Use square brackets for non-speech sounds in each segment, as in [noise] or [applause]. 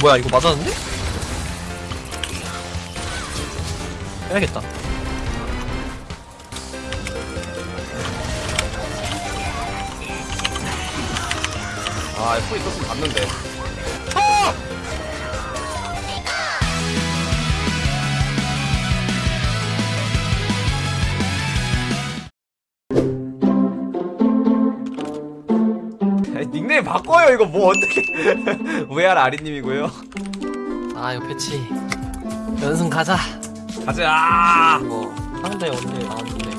뭐야 이거 맞았는데? 빼야겠다 아 F 있었으면 봤는데 바꿔요 이거 뭐 어떻게. [laughs] VR 아리님이고요? 아 이거 배치. 연승 가자. 가자! 뭐 상대 언제 나왔는데.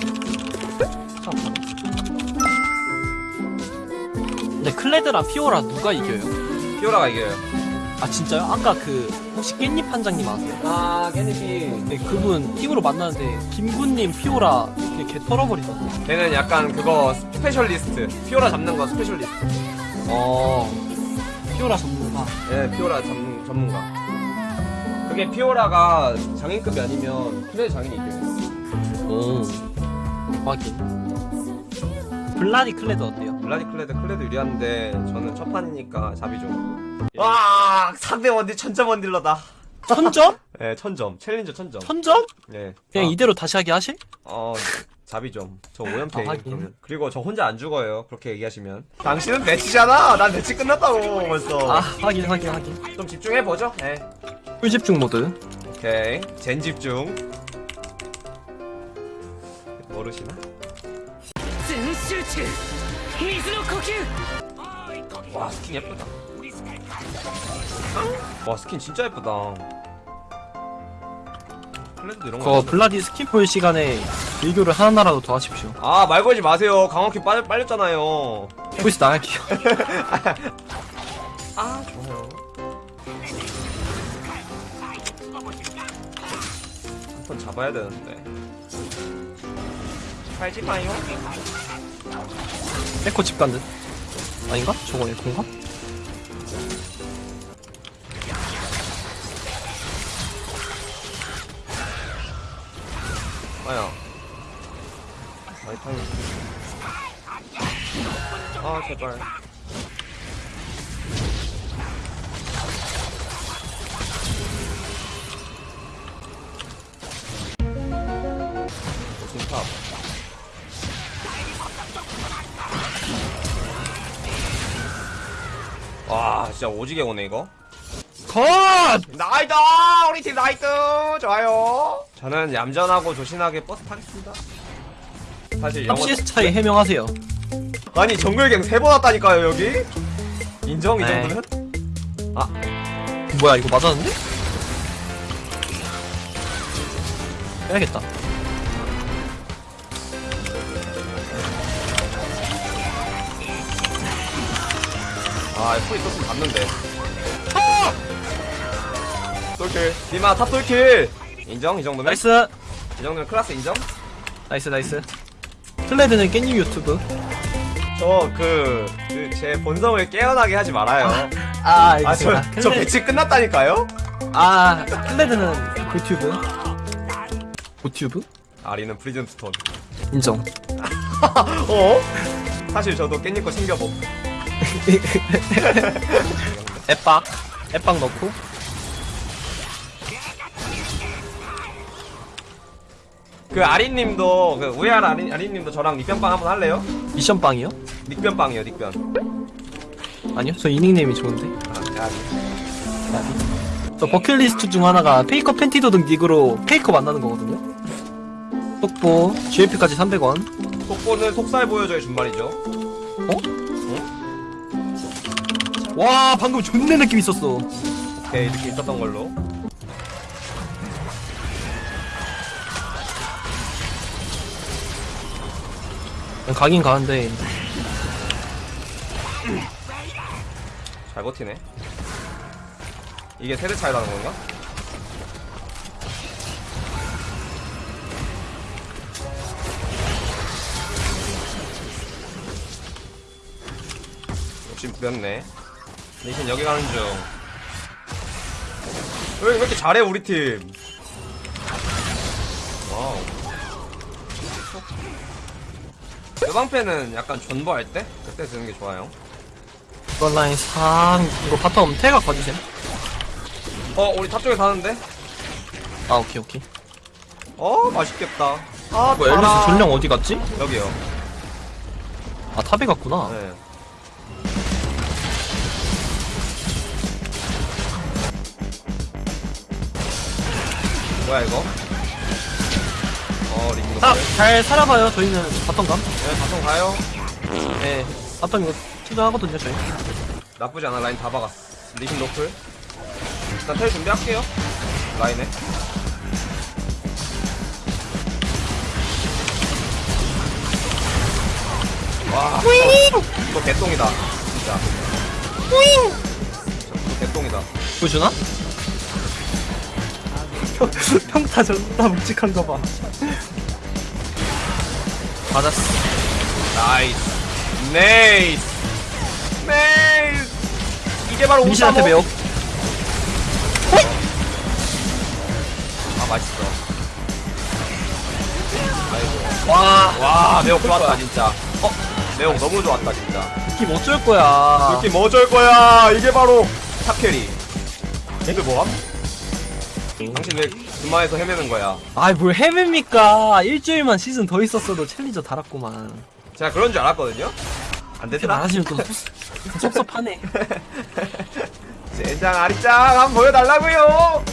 근데 클레드랑 피오라 누가 이겨요? 피오라가 이겨요. 아 진짜요? 아까 그 혹시 깻잎 판장님 아세요? 아 깨니피 네, 그분 팀으로 만났는데 김군님 피오라 개 털어버리던데. 걔는 약간 그거 specialist. 피오라 잡는 거 specialist 어 피오라 전문가 예 피오라 전문, 전문가 그게 피오라가 장인급이 아니면 클레드 장인이 이겨요 오 확인 블라디 클레드 어때요? 블라디 클레드 클레드 유리한데 저는 첫 판이니까 자비 좀. 와 상대 원딜 천점 원딜러다. 천점? 네 [laughs] 천점 challenger 천점. 천점? 네. 그냥 아, 이대로 다시 하기 하실? 어 자비 좀 저 오연패 아, 그러면. 그리고 저 혼자 안 죽어요. 그렇게 얘기하시면. 당신은 배치잖아. 난 배치 끝났다고. 벌써 아 확인 확인 확인. 좀 집중해보죠. 예. 네. 풀집중 모드. 오케이. 젠 집중. 모르시나? 와 스킨 예쁘다. 와 스킨 진짜 예쁘다. 클레드 이런 거. 블라디 스킨 볼 시간에 일교를 하나라도 더 하십시오 아, 말 걸지 마세요. 강화키 빨, 빨렸잖아요. voice 나갈게요 [laughs] 아, 좋아요. 한 번 잡아야 되는데. 팔지 마요. 에코 집 간듯 아닌가? 저거 에코인가? 아야. 마이타임. 아, 제발. 와, 진짜 오지게 오네, 이거. 컷! 나이트! 우리 팀 나이트! 좋아요. 저는 얌전하고 조신하게 버스 타겠습니다. 사실 영어 CS 차이 해명하세요 아니 정글갱 세 번 왔다니까요 여기 인정 이 에이. 정도면? 뭐야 이거 맞았는데? 빼야겠다 아 F 있었으면 봤는데 아! 솔킬. 니마 top 솔킬. 인정 이 정도면? nice. 이 정도면 클라스 인정? nice nice. 클레드는 깻잎 유튜브. 저그제 본성을 깨어나게 하지 말아요. 아 알겠습니다. 저 배치 끝났다니까요? 아 클레드는 고튜브. 고튜브? 아리는 프리즌 스톤. 인정. [laughs] 어? 사실 저도 깻잎 거 챙겨봄 [laughs] 앱박 앱박 넣고 그 아리님도 그 우에알 아리, 아리님도 저랑 닉변빵 한번 할래요? 미션빵이요? 닉변빵이요 닉변 아니요 저 이 닉네임이 좋은데 아, 야, 저 버킷리스트 중 하나가 페이커 팬티 도둑 닉으로 페이커 만나는 거거든요 속보 GLP까지 300원 속보는 속살 보여줘야 준말이죠. 와 방금 존내 느낌 있었어 오케이 이렇게 있었던 걸로. 가긴 가는데 잘 버티네. 이게 세대 차이라는 건가? 욕심 부렸네. 대신 여기 가는 중. 왜, 왜 이렇게 잘해, 우리 팀? 와우. 여방패는 약간 존버할 때? 그때 드는 게 좋아요. 이번 라인 상 이거 bottom 태가 거주셈 어 우리 top 쪽에 사는데? 아 오케이 오케이 어 맛있겠다 아 뭐 엘리스. 전령 어디 갔지? 여기요 아 top에 갔구나 네. 뭐야 이거? 아, 잘 살아봐요 저희는. bottom감? 네 bottom 가요. 네 bottom 이거 투자하거든요 저희. 나쁘지 않아 라인 다 박았어 리신 노플. 일단 텔 준비할게요. 라인에. 와 이거 개똥이다 진짜. 이거 개똥이다. 보여주나? [laughs] 평타 존나 묵직한 거봐 맞았어. nice. nice. nice. 이게 바로 민신한테. 매혹 아 맛있어. 아이고. 와. 와 매혹 좋았다 진짜. 어? 매혹 너무 좋았다 진짜. 느낌 어쩔 거야? 느낌 어쩔 거야? 이게 바로 top carry. 이거 뭐함? 당신 왜 그마에서 헤매는 거야. 아이 뭘 헤맵니까? 일주일만 시즌 더 있었어도 challenger 달았구만. 제가 그런 줄 알았거든요? 안 되더라? 말하시면 또 [laughs] 섭섭하네. 젠장 아리짱 한번 보여달라고요!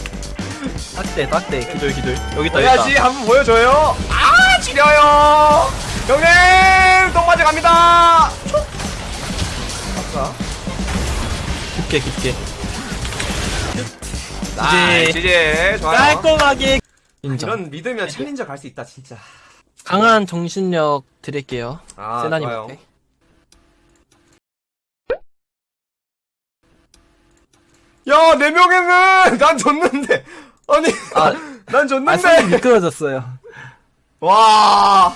딱대 딱대. 기돌 기돌 여기 있다 여기 있다. 한번 보여줘요. 아 지려요! 형님 똥맞이 갑니다! 아까 깊게 깊게 나이 지지 좋아요. 깔끔하게 인정 이런 믿으면 챌린저 갈 수 있다 진짜. 강한 정신력 드릴게요. 아 좋아요. 세나님한테 야, 네 명에는 [laughs] 난 졌는데. 아니, 아, [laughs] 난아 졌는데. 손이 미끄러졌어요. 와,